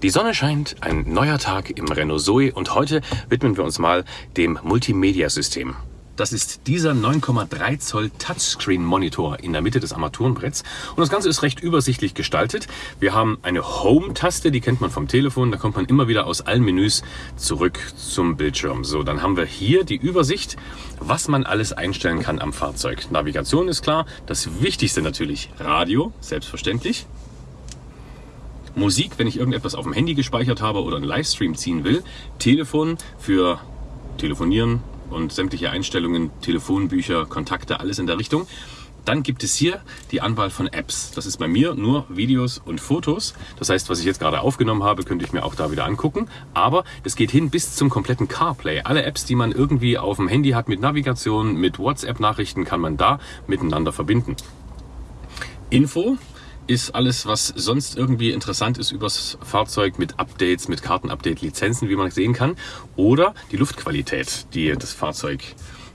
Die Sonne scheint, ein neuer Tag im Renault Zoe und heute widmen wir uns mal dem Multimedia-System. Das ist dieser 9,3 Zoll Touchscreen Monitor in der Mitte des Armaturenbretts. Und das Ganze ist recht übersichtlich gestaltet. Wir haben eine Home-Taste, die kennt man vom Telefon. Da kommt man immer wieder aus allen Menüs zurück zum Bildschirm. So, dann haben wir hier die Übersicht, was man alles einstellen kann am Fahrzeug. Navigation ist klar. Das Wichtigste natürlich Radio, selbstverständlich. Musik, wenn ich irgendetwas auf dem Handy gespeichert habe oder einen Livestream ziehen will. Telefon für Telefonieren und sämtliche Einstellungen, Telefonbücher, Kontakte, alles in der Richtung. Dann gibt es hier die Anwahl von Apps. Das ist bei mir nur Videos und Fotos. Das heißt, was ich jetzt gerade aufgenommen habe, könnte ich mir auch da wieder angucken. Aber es geht hin bis zum kompletten CarPlay. Alle Apps, die man irgendwie auf dem Handy hat mit Navigation, mit WhatsApp-Nachrichten, kann man da miteinander verbinden. Info ist alles, was sonst irgendwie interessant ist übers Fahrzeug mit Updates, mit Kartenupdate, Lizenzen, wie man sehen kann. Oder die Luftqualität, die das Fahrzeug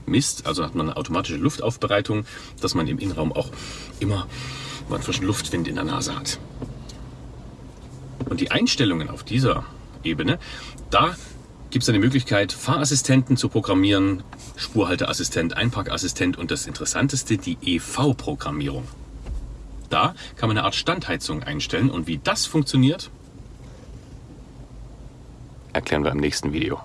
misst. Also hat man eine automatische Luftaufbereitung, dass man im Innenraum auch immer einen frischen Luftwind in der Nase hat. Und die Einstellungen auf dieser Ebene, da gibt es eine Möglichkeit, Fahrassistenten zu programmieren, Spurhalteassistent, Einparkassistent und das Interessanteste, die EV-Programmierung. Da kann man eine Art Standheizung einstellen und wie das funktioniert, erklären wir im nächsten Video.